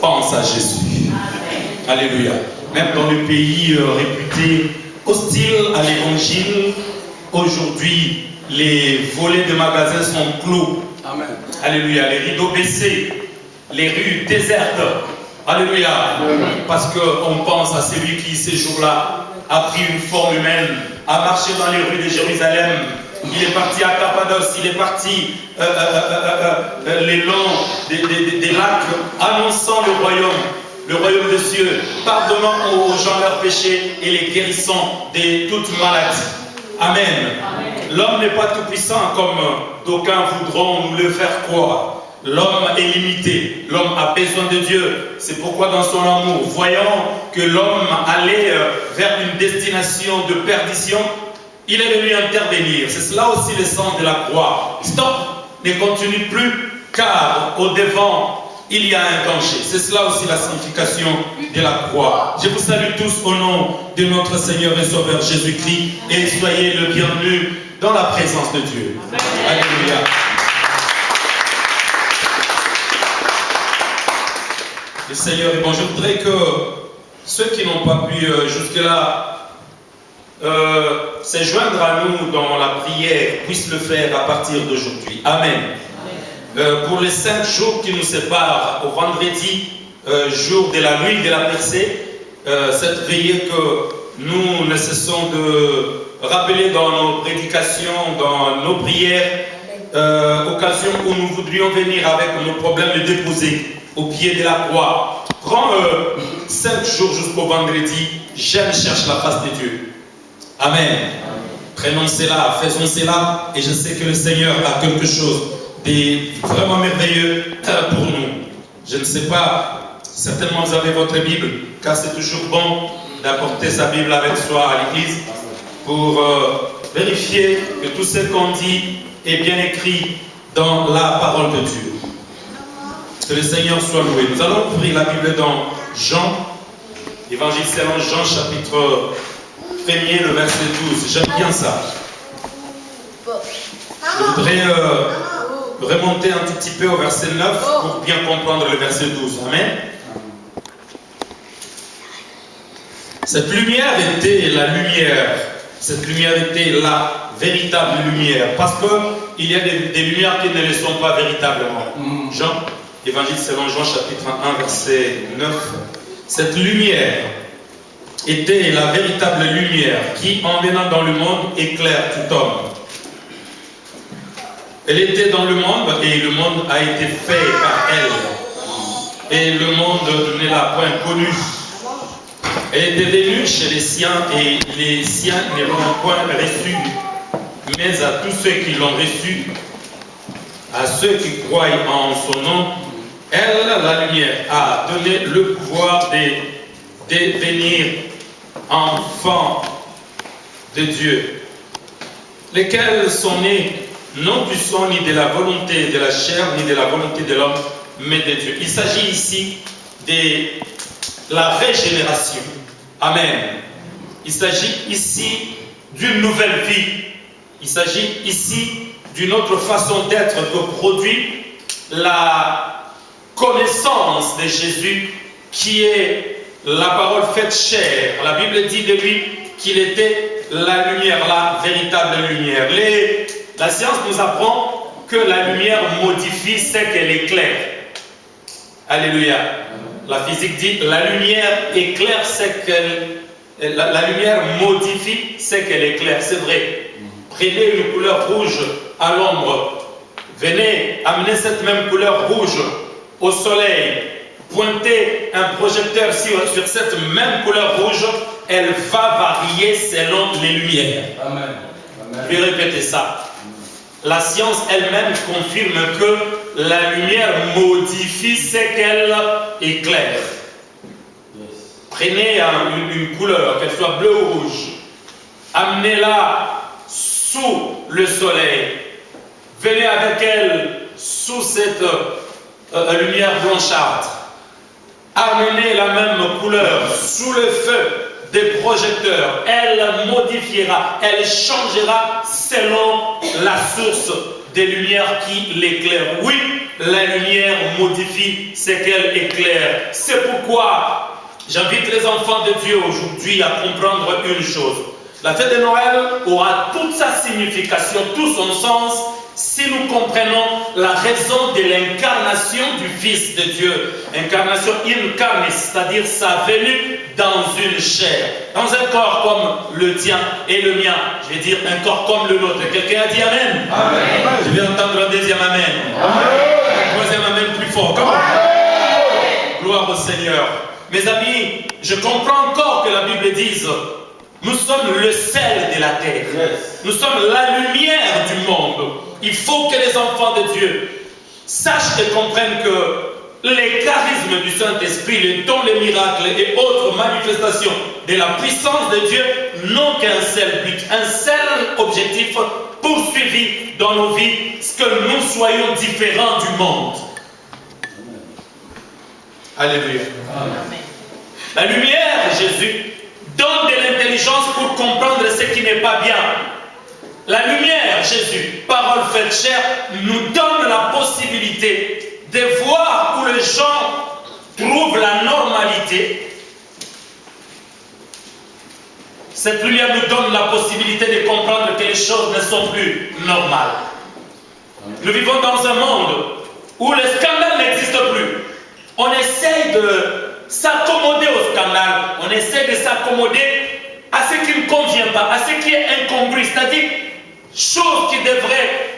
pense à Jésus. Alléluia. Même dans le pays euh, réputé hostile à l'évangile, aujourd'hui, les volets de magasins sont clos. Amen. Alléluia. Les rideaux baissés, les rues désertes. Alléluia. Parce qu'on pense à celui qui, ces jours-là, a pris une forme humaine, a marché dans les rues de Jérusalem. Il est parti à Cappadoce, il est parti euh, euh, euh, les longs des, des lacs, annonçant le royaume le royaume des cieux, pardonnant aux gens leurs péchés et les guérissant de toute maladie. Amen. L'homme n'est pas tout puissant comme d'aucuns voudront nous le faire croire. L'homme est limité, l'homme a besoin de Dieu. C'est pourquoi dans son amour, voyant que l'homme allait vers une destination de perdition, il est venu intervenir. C'est cela aussi le sens de la croix. Stop, ne continue plus, car au devant il y a un danger. C'est cela aussi la signification de la croix. Je vous salue tous au nom de notre Seigneur et Sauveur Jésus-Christ et soyez le bienvenu dans la présence de Dieu. Alléluia. Le Seigneur est bon. Je voudrais que ceux qui n'ont pas pu euh, jusque-là euh, se joindre à nous dans la prière puissent le faire à partir d'aujourd'hui. Amen. Euh, pour les cinq jours qui nous séparent au vendredi, euh, jour de la nuit de la percée, euh, cette veillée que nous ne cessons de rappeler dans nos prédications, dans nos prières, occasion où nous voudrions venir avec nos problèmes les déposer au pied de la croix. Prends cinq jours jusqu'au vendredi, j'aime cherche la face de Dieu. Amen. Prenons cela, faisons cela, et je sais que le Seigneur a quelque chose et vraiment merveilleux pour nous. Je ne sais pas, certainement vous avez votre Bible, car c'est toujours bon d'apporter sa Bible avec soi à l'église pour euh, vérifier que tout ce qu'on dit est bien écrit dans la parole de Dieu. Que le Seigneur soit loué. Nous allons ouvrir la Bible dans Jean, Évangile selon Jean, chapitre 1er, le verset 12. J'aime bien ça. Je voudrais euh, remonter un tout petit peu au verset 9 pour bien comprendre le verset 12. Amen. Cette lumière était la lumière. Cette lumière était la véritable lumière. Parce qu'il y a des, lumières qui ne le sont pas véritablement. Jean, Évangile selon Jean, chapitre 1, verset 9. Cette lumière était la véritable lumière qui, en venant dans le monde, éclaire tout homme. Elle était dans le monde et le monde a été fait par elle. Et le monde ne l'a point connue. Elle était venue chez les siens et les siens ne l'ont point reçue. Mais à tous ceux qui l'ont reçue, à ceux qui croient en son nom, elle, la lumière, a donné le pouvoir de devenir enfants de Dieu, lesquels sont nés non du sang ni de la volonté de la chair ni de la volonté de l'homme, mais de Dieu. Il s'agit ici de la régénération. Amen. Il s'agit ici d'une nouvelle vie. Il s'agit ici d'une autre façon d'être que produit la connaissance de Jésus qui est la parole faite chair. La Bible dit de lui qu'il était la lumière, la véritable lumière. La science nous apprend que la lumière modifie ce qu'elle éclaire. Alléluia. La physique dit la lumière éclaire ce qu'elle. La, la, lumière modifie ce qu'elle éclaire. C'est vrai. Prenez une couleur rouge à l'ombre. Venez amener cette même couleur rouge au soleil. Pointez un projecteur sur, sur cette même couleur rouge. Elle va varier selon les lumières. Amen. Je vais répéter ça la science elle-même confirme que la lumière modifie ce qu'elle éclaire. Prenez une, couleur, qu'elle soit bleue ou rouge, amenez-la sous le soleil, venez avec elle sous cette euh, euh, lumière blanchâtre, amenez la même couleur sous le feu des projecteurs, elle modifiera, elle changera selon la source des lumières qui l'éclairent. Oui, la lumière modifie ce qu'elle éclaire. C'est pourquoi j'invite les enfants de Dieu aujourd'hui à comprendre une chose. La fête de Noël aura toute sa signification, tout son sens si nous comprenons la raison de l'incarnation du Fils de Dieu, incarnation incarnée, c'est-à-dire sa venue dans une chair, dans un corps comme le tien et le mien, je vais dire un corps comme le nôtre. Quelqu'un a dit Amen, amen. Je vais entendre un deuxième Amen. Un troisième Amen plus fort. Comment Gloire au Seigneur. Mes amis, je comprends encore que la Bible dise nous sommes le sel de la terre. Nous sommes la lumière du monde. Il faut que les enfants de Dieu sachent et comprennent que les charismes du Saint-Esprit, les dons, les miracles et autres manifestations de la puissance de Dieu n'ont qu'un seul but, un seul objectif poursuivi dans nos vies, ce que nous soyons différents du monde. Alléluia. La lumière, Jésus, donne de l'intelligence pour comprendre ce qui n'est pas bien. La lumière, Jésus, parole faite chair, nous donne la possibilité de voir où les gens trouvent la normalité. Cette lumière nous donne la possibilité de comprendre que les choses ne sont plus normales. Nous vivons dans un monde où le scandale n'existe plus. On essaye de s'accommoder au scandale, on essaie de s'accommoder à ce qui ne convient pas, à ce qui est incongru, c'est-à-dire choses qui devraient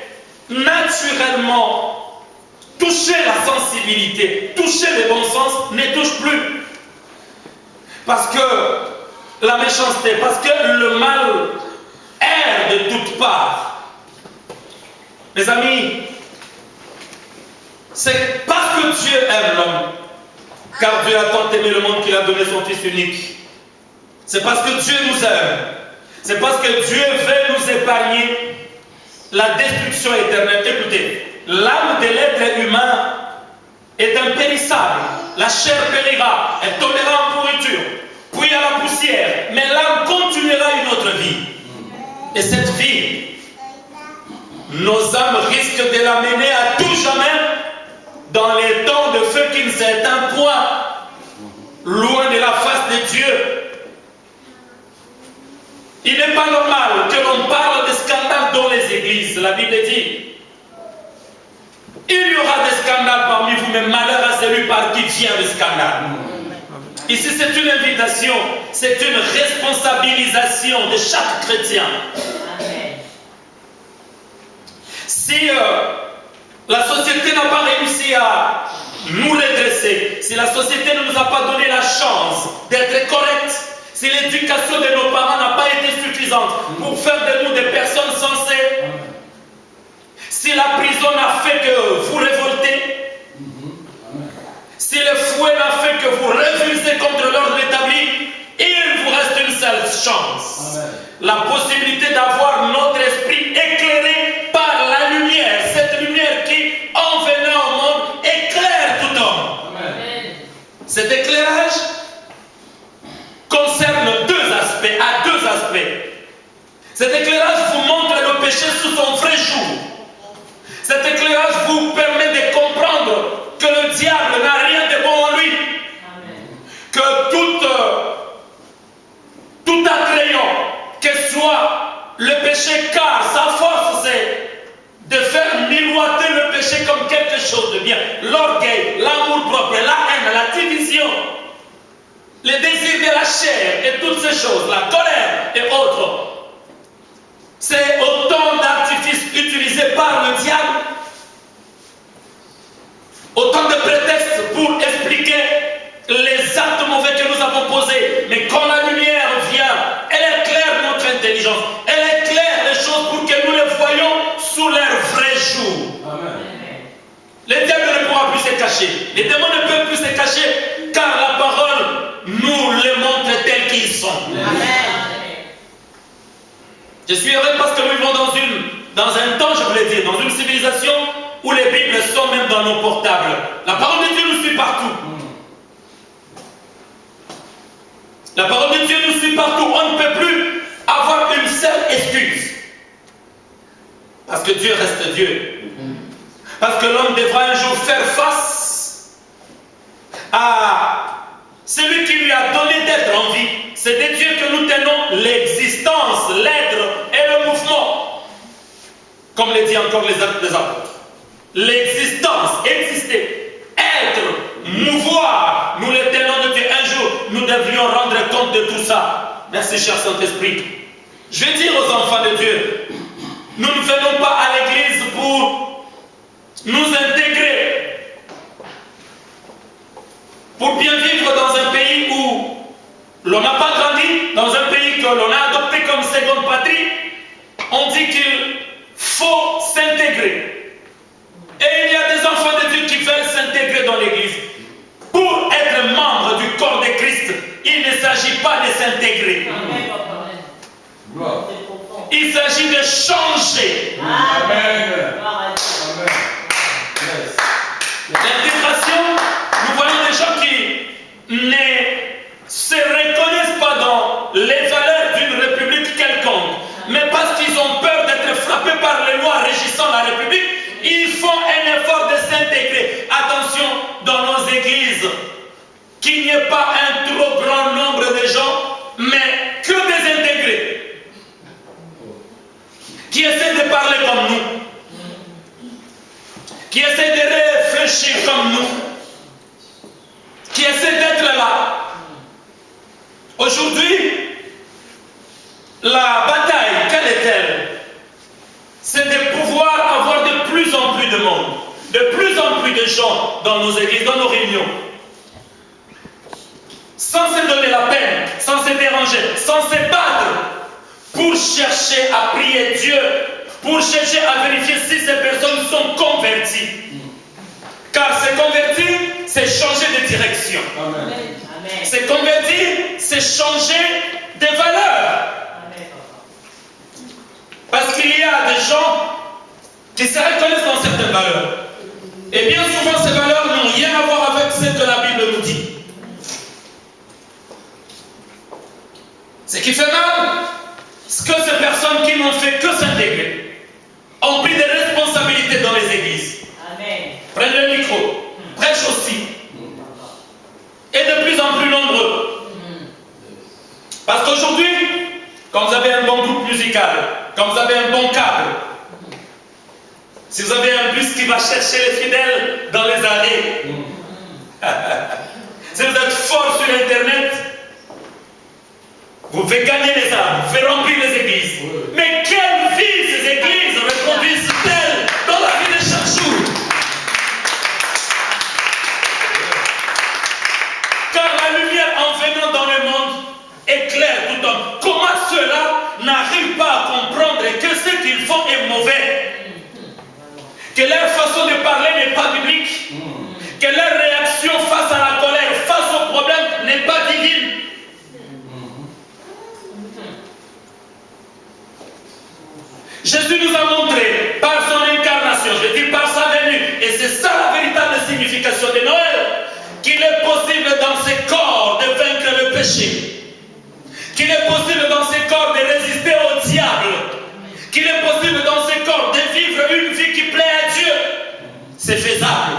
naturellement toucher la sensibilité, toucher le bon sens, ne touchent plus. Parce que la méchanceté, parce que le mal erre de toutes parts. Mes amis, c'est parce que Dieu aime l'homme car Dieu a tant aimé le monde qu'il a donné son Fils unique. C'est parce que Dieu nous aime. C'est parce que Dieu veut nous épargner la destruction éternelle. Écoutez, l'âme de l'être humain est impérissable. La chair périra, elle tombera en pourriture, puis à la poussière. Mais l'âme continuera une autre vie. Et cette vie, nos âmes risquent de la mener à tout jamais dans les temps de feu qui ne s'éteint point, loin de la face de Dieu. Il n'est pas normal que l'on parle de scandales dans les églises. La Bible dit il y aura des scandales parmi vous, mais malheur à celui par qui vient le scandale. Ici, c'est une invitation, c'est une responsabilisation de chaque chrétien. Si euh, la société n'a pas réussi à nous redresser. Si la société ne nous a pas donné la chance d'être correcte, si l'éducation de nos parents n'a pas été suffisante pour faire de nous des personnes sensées, si la prison n'a fait que vous révoltez, si le fouet n'a fait que vous refusez contre l'ordre établi, il vous reste une seule chance. La possibilité d'avoir notre esprit éclairé par la lumière. Cette lumière qui, en venant au monde, éclaire tout homme. Cet éclairage concerne deux aspects, à deux aspects. Cet éclairage vous montre le péché sous son vrai jour. Cet éclairage vous permet de comprendre que le diable n'a rien de bon en lui. Que toute tout attrayant que soit le péché, car sa force c'est de faire miroiter le péché comme quelque chose de bien. L'orgueil, l'amour propre, la haine, les désirs de la chair et toutes ces choses, la colère et autres. C'est autant d'artifices utilisés par le diable, autant de prétextes pour expliquer les actes mauvais que nous avons posés. Mais quand la lumière vient, elle éclaire notre intelligence. Elle éclaire les choses pour que nous les voyons sous leur vrai jour. Amen. Les diables ne pourront plus se cacher. Les démons ne peuvent car la parole nous les montre tels qu'ils sont. Amen. Je suis heureux parce que nous vivons dans, une, dans un temps, je voulais dire, dans une civilisation où les Bibles sont même dans nos portables. La parole de Dieu nous suit partout. La parole de Dieu nous suit partout. On ne peut plus avoir une seule excuse. Parce que Dieu reste Dieu. Parce que l'homme devra un jour faire face à celui qui lui a donné d'être en vie. C'est de Dieu que nous tenons l'existence, l'être et le mouvement. Comme le dit encore les actes des apôtres. L'existence, exister, être, mouvoir, nous les tenons de Dieu. Un jour, nous devrions rendre compte de tout ça. Merci, cher Saint-Esprit. Je vais dire aux enfants de Dieu, nous ne venons pas à l'église pour nous intégrer, pour bien vivre dans un pays l'on n'a pas grandi, dans un pays que l'on a adopté comme seconde patrie. On dit qu'il faut s'intégrer. Et il y a des enfants de Dieu qui veulent s'intégrer dans l'église. Pour être membre du corps de Christ, il ne s'agit pas de s'intégrer. Il s'agit de changer. Amen. L'intégration, nous voyons des gens qui ne se reconnaissent pas dans les valeurs d'une république quelconque, mais parce qu'ils ont peur d'être frappés par les lois régissant la république, ils font un effort de s'intégrer. Attention, dans nos églises, qu'il n'y ait pas un trop grand nombre de gens, mais que des intégrés, qui essaient de parler comme nous qui essaie de réfléchir comme nous, qui essaie d'être là. Aujourd'hui, la bataille, quelle est-elle? C'est de pouvoir avoir de plus en plus de monde, de plus en plus de gens dans nos églises, dans nos réunions, sans se donner la peine, sans se déranger, sans se battre, pour chercher à prier Dieu pour chercher à vérifier si ces personnes sont converties. Car se convertir, c'est changer de direction. Se convertir, c'est changer de valeur. Parce qu'il y a des gens qui se reconnaissent dans certaines valeurs. Et bien souvent, ces valeurs n'ont rien à voir avec ce que la Bible nous dit. Ce qui fait mal, c'est que ces personnes qui n'ont fait que s'intégrer ont pris des responsabilités dans les églises. Amen. Prennent le micro, prêchent aussi. Et de plus en plus nombreux. Parce qu'aujourd'hui, quand vous avez un bon groupe musical, quand vous avez un bon cadre, si vous avez un bus qui va chercher les fidèles dans les arrêts, si vous êtes fort sur Internet, vous pouvez gagner les âmes, vous pouvez remplir les églises. Mais quelle vie ces églises reproduisent-elles dans la vie de chaque jour? Car la lumière en venant dans le monde éclaire tout homme. Comment ceux-là n'arrivent pas à comprendre que ce qu'ils font est mauvais? Que leur façon de parler n'est pas biblique. Que leur réaction face à la colère, face au problème n'est pas divine Jésus nous a montré par son incarnation, je dis par sa venue, et c'est ça la véritable signification de Noël, qu'il est possible dans ces corps de vaincre le péché, qu'il est possible dans ces corps de résister au diable, qu'il est possible dans ces corps de vivre une vie qui plaît à Dieu. C'est faisable.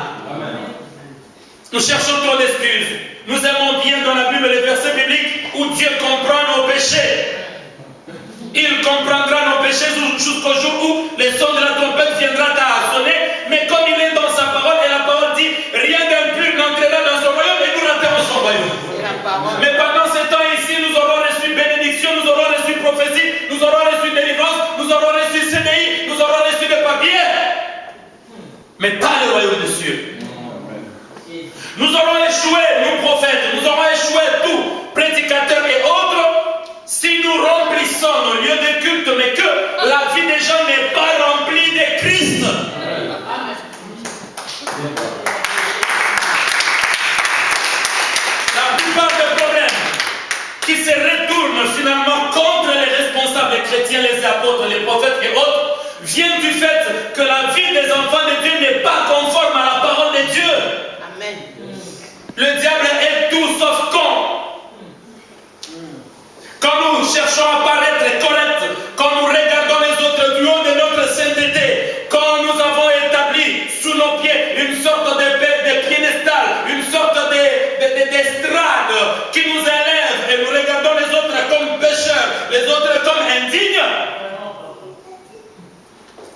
Nous cherchons trop d'excuses. Nous aimons bien dans la Bible les versets bibliques où Dieu comprend nos péchés. Il comprendra nos péchés jusqu'au jour où le son de la trompette viendra à sonner. Mais comme il est dans sa parole, et la parole dit, rien d'impur n'entrera dans son royaume et nous rentrerons son royaume. Mais pendant ce temps ici, nous aurons reçu bénédiction, nous aurons reçu prophétie, nous aurons reçu délivrance, nous aurons reçu CDI, nous aurons reçu des papiers. Mais pas le royaume des cieux. Nous aurons échoué, nous prophètes, nous aurons échoué tous, prédicateurs et autres, nos lieux de culte, mais que la vie des gens n'est pas remplie de Christ. La plupart des problèmes qui se retournent finalement contre les responsables chrétiens, les apôtres, les prophètes et autres, viennent du fait que la vie des enfants de Dieu n'est pas conforme à la parole de Dieu. Amen. Le diable est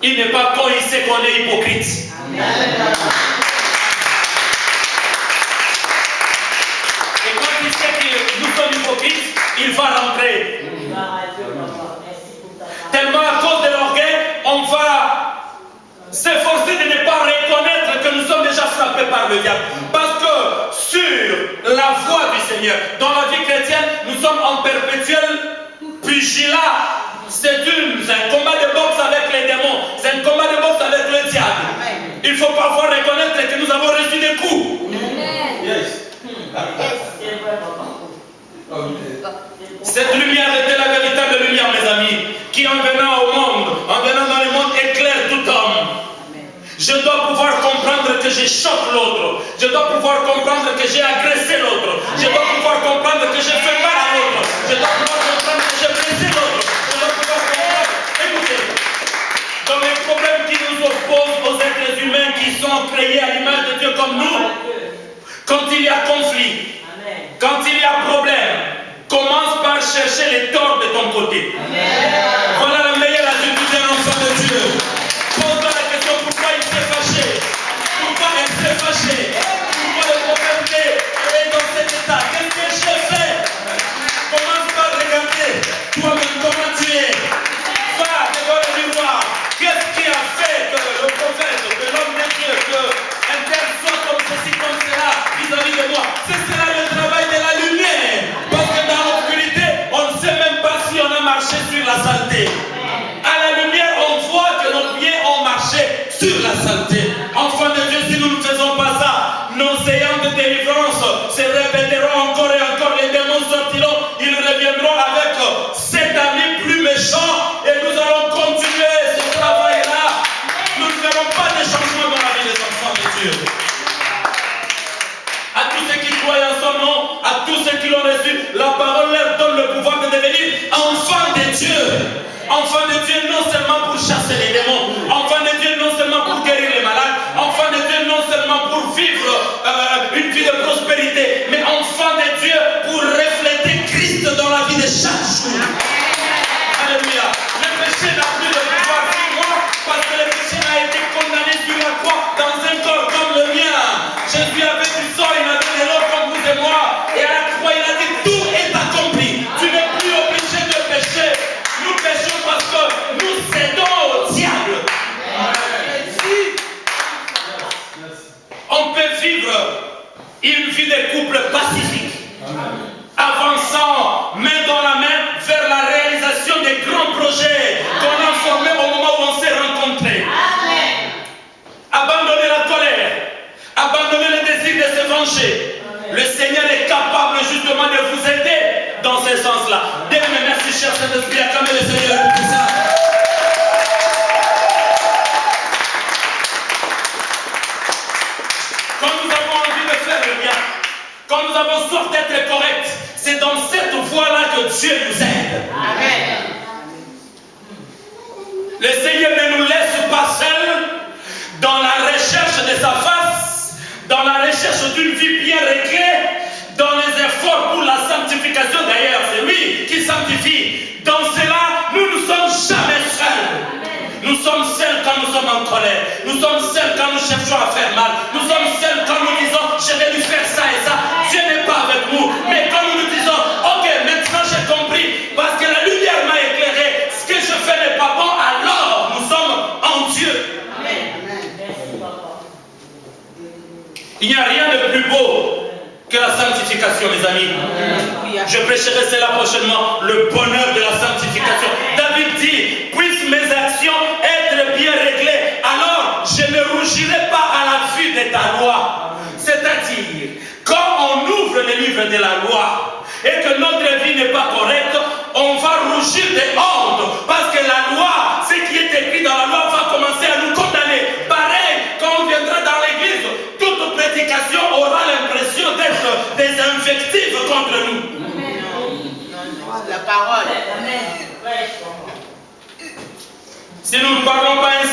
il n'est pas con, il sait qu'on est hypocrite. Et quand il sait que nous sommes hypocrites, il va rentrer. Tellement à cause de l'orgueil, on va s'efforcer de ne pas reconnaître que nous sommes déjà frappés par le diable. Parce que sur la voie du Seigneur, dans la vie chrétienne, nous sommes en perpétuel pugilat. C'est un combat de boxe avec les démons. Il faut parfois reconnaître que nous avons reçu des coups. Cette lumière était la véritable lumière, mes amis, qui en venant au monde, en venant dans le monde, éclaire tout homme. Je dois pouvoir comprendre que j'ai choqué l'autre. Je dois pouvoir comprendre que j'ai agressé l'autre. Je dois pouvoir comprendre que j'ai fait mal à l'autre. Je dois pouvoir comprendre que j'ai blessé l'autre. Je dois pouvoir comprendre. Écoutez, dans les problèmes qui sont créés à l'image de Dieu comme nous, quand il y a conflit, quand il y a problème, commence par chercher les torts de ton côté. À tous ceux qui l'ont reçu, la parole leur donne le pouvoir de devenir enfants de Dieu. Enfants de Dieu non seulement pour chasser les démons, Le Seigneur. Quand nous avons envie de faire le bien, quand nous avons soif d'être corrects, c'est dans cette voie-là que Dieu nous aide. Le Seigneur ne nous laisse pas seuls dans la recherche de sa face, dans la recherche d'une vie bien réglée, dans les efforts pour la sanctification. D'ailleurs, c'est lui qui sanctifie. Dans cela, Nous sommes seuls quand nous cherchons à faire mal. Nous sommes seuls quand nous disons, je vais lui faire ça et ça. Dieu n'est pas avec nous. Mais quand nous nous disons, ok, maintenant j'ai compris, parce que la lumière m'a éclairé, ce que je fais n'est pas bon, alors nous sommes en Dieu. Il n'y a rien de plus beau que la sanctification, mes amis. Je prêcherai cela prochainement, le bonheur de la sanctification. David dit, puissent mes actions ne pas à la vue de ta loi. C'est-à-dire, quand on ouvre le livre de la loi et que notre vie n'est pas correcte, on va rougir de honte parce que la loi, ce qui est écrit dans la loi, va commencer à nous condamner. Pareil, quand on viendra dans l'église, toute prédication aura l'impression d'être des invectives contre nous. La parole. Si nous ne parlons pas ainsi,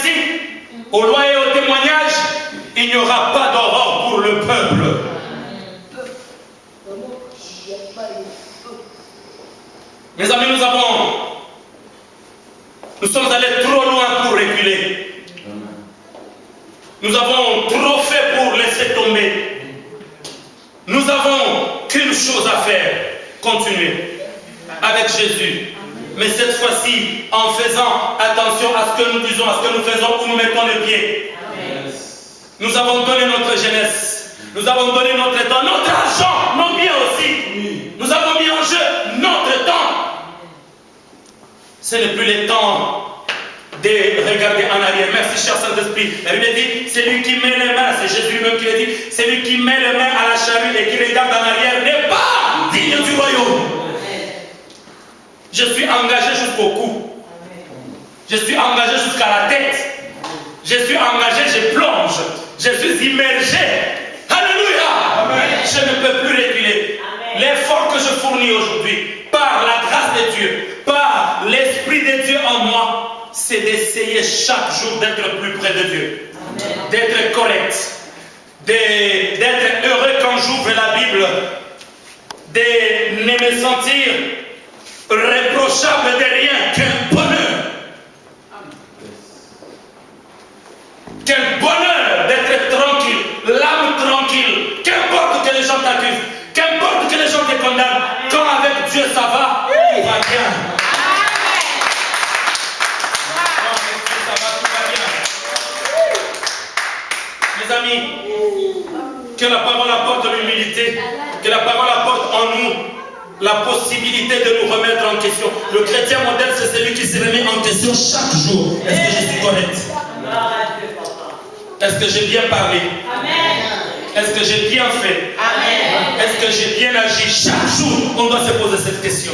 aux lois et aux témoignages, il n'y aura pas d'aurore pour le peuple. Mes amis, nous avons, nous sommes allés trop loin pour reculer. Nous avons trop fait pour laisser tomber. Nous avons qu'une chose à faire, continuer avec Jésus. Mais cette fois-ci, en faisant attention à ce que nous disons, à ce que nous faisons, où nous mettons les pieds. Nous avons donné notre jeunesse. Nous avons donné notre temps, notre argent, nos biens aussi. Nous avons mis en jeu notre temps. Ce n'est plus le temps de regarder en arrière. Merci, cher Saint-Esprit. La Bible dit, c'est lui qui met les mains, c'est Jésus lui-même qui l'a dit, c'est lui qui met les mains à la charrue et qui regarde en arrière n'est pas digne du royaume. Je suis engagé jusqu'au cou. Je suis engagé jusqu'à la tête. Je suis engagé, je plonge. Je suis immergé. Alléluia. Je ne peux plus reculer. L'effort que je fournis aujourd'hui, par la grâce de Dieu, par l'Esprit de Dieu en moi, c'est d'essayer chaque jour d'être plus près de Dieu, d'être correct, d'être heureux quand j'ouvre la Bible, de ne me sentir reprochable de rien, quel bonheur. Quel bonheur d'être tranquille, l'âme tranquille, qu'importe que les gens t'accusent, qu'importe que les gens te condamnent, quand avec Dieu ça va, tout va bien. Mes amis, que la parole apporte l'humilité, que la parole la possibilité de nous remettre en question. Le chrétien modèle, c'est celui qui se remet en question chaque jour. Est-ce que je suis correct? Est-ce que j'ai bien parlé? Est-ce que j'ai bien fait? Est-ce que j'ai bien agi? Chaque jour, on doit se poser cette question.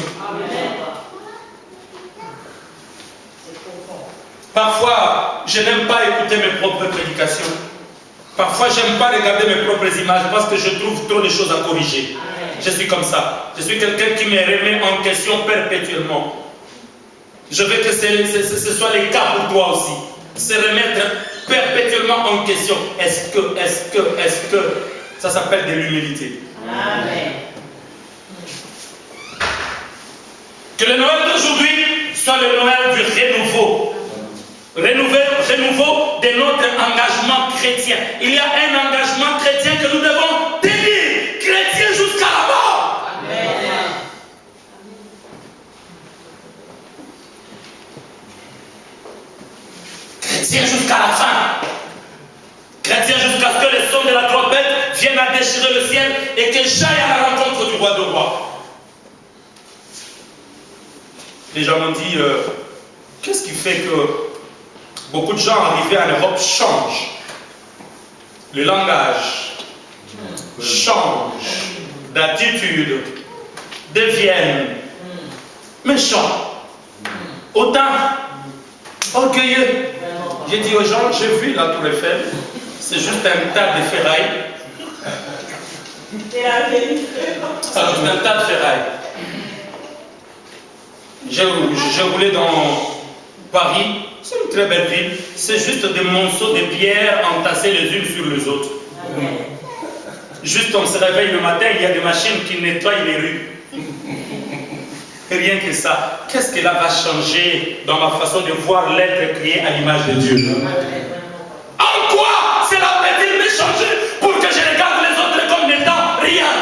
Parfois, je n'aime pas écouter mes propres prédications. Parfois, je n'aime pas regarder mes propres images parce que je trouve trop de choses à corriger. Je suis comme ça. Je suis quelqu'un qui me remet en question perpétuellement. Je veux que ce, soit le cas pour toi aussi. Se remettre perpétuellement en question. Est-ce que, est-ce que, est-ce que? Ça s'appelle de l'humilité. Amen. Que le Noël d'aujourd'hui soit le Noël du renouveau. Renouveau, renouveau de notre engagement chrétien. Il y a un engagement chrétien que nous devons tenir, chrétien jusqu'à la mort. Amen. Jusqu'à la fin. Chrétien jusqu'à ce que le son de la trompette vienne à déchirer le ciel et que j'aille à la rencontre du roi de roi. Les gens m'ont dit, euh, qu'est-ce qui fait que beaucoup de gens arrivés en Europe changent? Le langage change d'attitude, deviennent méchants, autant orgueilleux. J'ai dit aux gens, j'ai vu la tour Eiffel, c'est juste un tas de ferraille. C'est juste un tas de ferraille. J'ai roulé dans Paris, c'est une très belle ville. C'est juste des monceaux de pierres entassés les unes sur les autres. Juste on se réveille le matin, il y a des machines qui nettoient les rues. Rien que ça. Qu'est-ce que là va changer dans ma façon de voir l'être créé à l'image de Dieu? En quoi cela peut-il me changer pour que je regarde les autres comme n'étant rien?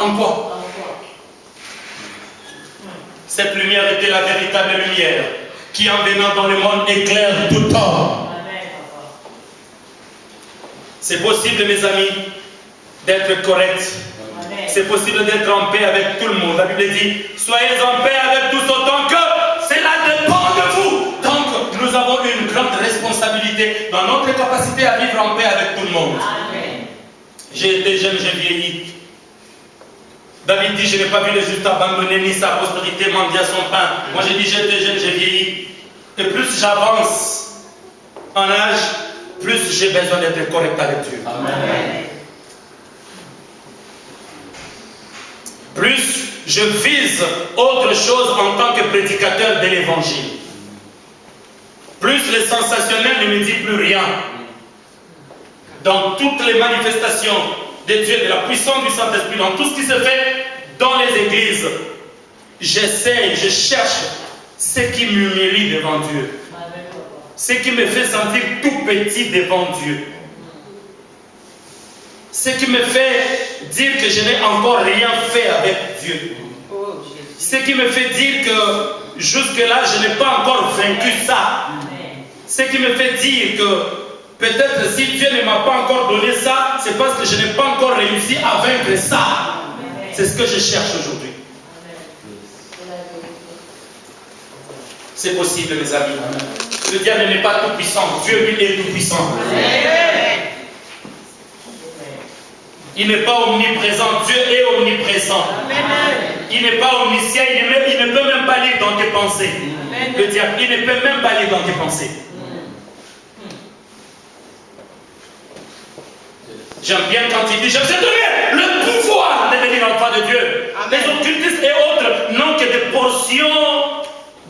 En quoi? Cette lumière était la véritable lumière qui en venant dans le monde éclaire tout temps. C'est possible, mes amis, d'être correct. C'est possible d'être en paix avec tout le monde. La Bible dit, soyez en paix avec tous autant que cela dépend de vous. Donc, nous avons une grande responsabilité dans notre capacité à vivre en paix avec tout le monde. J'ai été jeune, j'ai vieilli. David dit, je n'ai pas vu le juste abandonner ni sa postérité mendier son pain. Moi j'ai dit, j'étais jeune, j'ai vieilli. Et plus j'avance en âge, plus j'ai besoin d'être correct avec Dieu. Amen. Plus je vise autre chose en tant que prédicateur de l'évangile. Plus le sensationnel ne me dit plus rien. Dans toutes les manifestations de Dieu, de la puissance du Saint-Esprit, dans tout ce qui se fait dans les églises, j'essaie, je cherche ce qui m'humilie devant Dieu. ce qui me fait sentir tout petit devant Dieu. Ce qui me fait dire que je n'ai encore rien fait avec Dieu. Ce qui me fait dire que jusque-là, je n'ai pas encore vaincu ça. Ce qui me fait dire que peut-être si Dieu ne m'a pas encore donné ça, c'est parce que je n'ai pas encore réussi à vaincre ça. C'est ce que je cherche aujourd'hui. C'est possible, mes amis. Le diable n'est pas tout puissant. Dieu, lui, est tout puissant. Il n'est pas omniprésent. Dieu est omniprésent. Il n'est pas omniscient. Il, il, ne peut même pas lire dans tes pensées. Le diable, il ne peut même pas lire dans tes pensées. J'aime bien quand il dit, je vous ai donné le pouvoir de devenir enfant de Dieu. Les occultistes et autres n'ont que des portions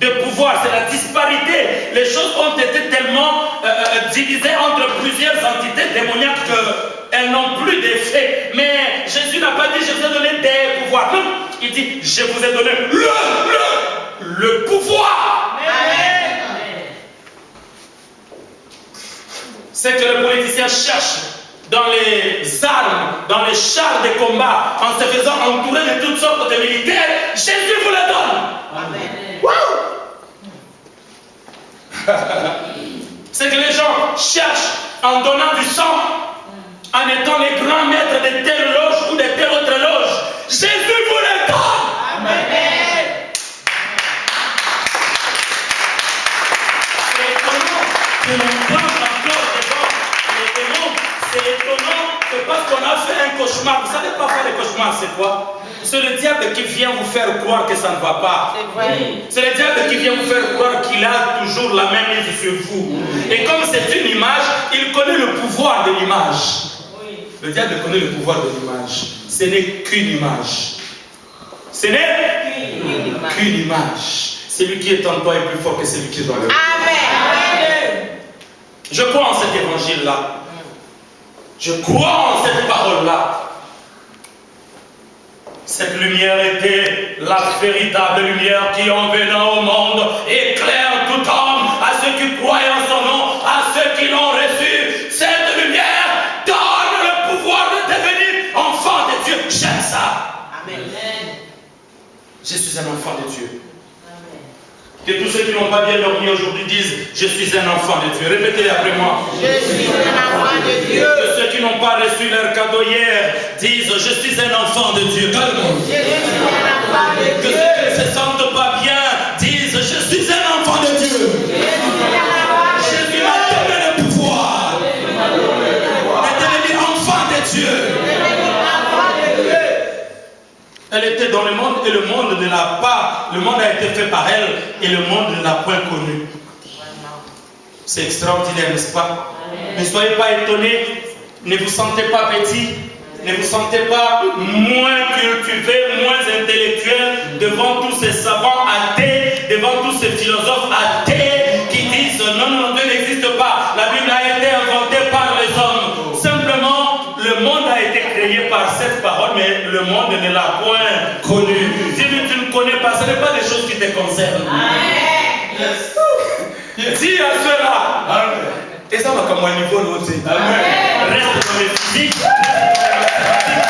de pouvoir. C'est la disparité. Les choses ont été tellement euh, euh, divisées entre plusieurs entités démoniaques qu'elles n'ont plus d'effet. Mais Jésus n'a pas dit, je vous ai donné des pouvoirs. Non, il dit, je vous ai donné le, le, le pouvoir. C'est que le politicien cherche dans les armes, dans les chars de combat, en se faisant entourer de toutes sortes de militaires, Jésus vous le donne. C'est que les gens cherchent en donnant du sang, en étant les grands maîtres de telle loge ou de telle autre loge. Jésus vous le donne. Amen. C'est étonnant que l'on parle encore devant les démons. C'est étonnant que parce qu'on a fait un cauchemar, vous savez pas faire des cauchemars, c'est quoi? C'est le diable qui vient vous faire croire que ça ne va pas. C'est le diable qui vient vous faire croire qu'il a toujours la même mise sur vous. Et comme c'est une image, il connaît le pouvoir de l'image. Le diable connaît le pouvoir de l'image. Ce n'est qu'une image. Ce n'est qu'une image. Celui qui est en toi est plus fort que celui qui est dans le Amen. Je crois en cet évangile-là. Je crois en cette parole-là. Cette lumière était la véritable lumière qui, en venant au monde, éclaire tout homme, à ceux qui croient en suis un enfant de Dieu. Que tous ceux qui n'ont pas bien dormi aujourd'hui disent Je suis un enfant de Dieu. Répétez après moi. Je suis un enfant de Dieu. Que ceux qui n'ont pas reçu leur cadeau hier disent Je suis un enfant de Dieu. Je suis un enfant de Que Dieu. ceux était dans le monde et le monde ne l'a pas. Le monde a été fait par elle et le monde ne l'a point connue. C'est extraordinaire, n'est-ce pas? Ne soyez pas étonnés. Ne vous sentez pas petit. Ne vous sentez pas moins cultivé, moins intellectuel devant tous ces savants athées, devant tous ces philosophes athées qui disent non, non, Dieu n'existe pas. La Bible le monde ne l'a point connu. Si tu ne connais pas, ce n'est pas des choses qui te concernent. Dis à ceux-là. Et ça va comme un niveau l'autre. Reste dans le physique. Reste dans la mathématique,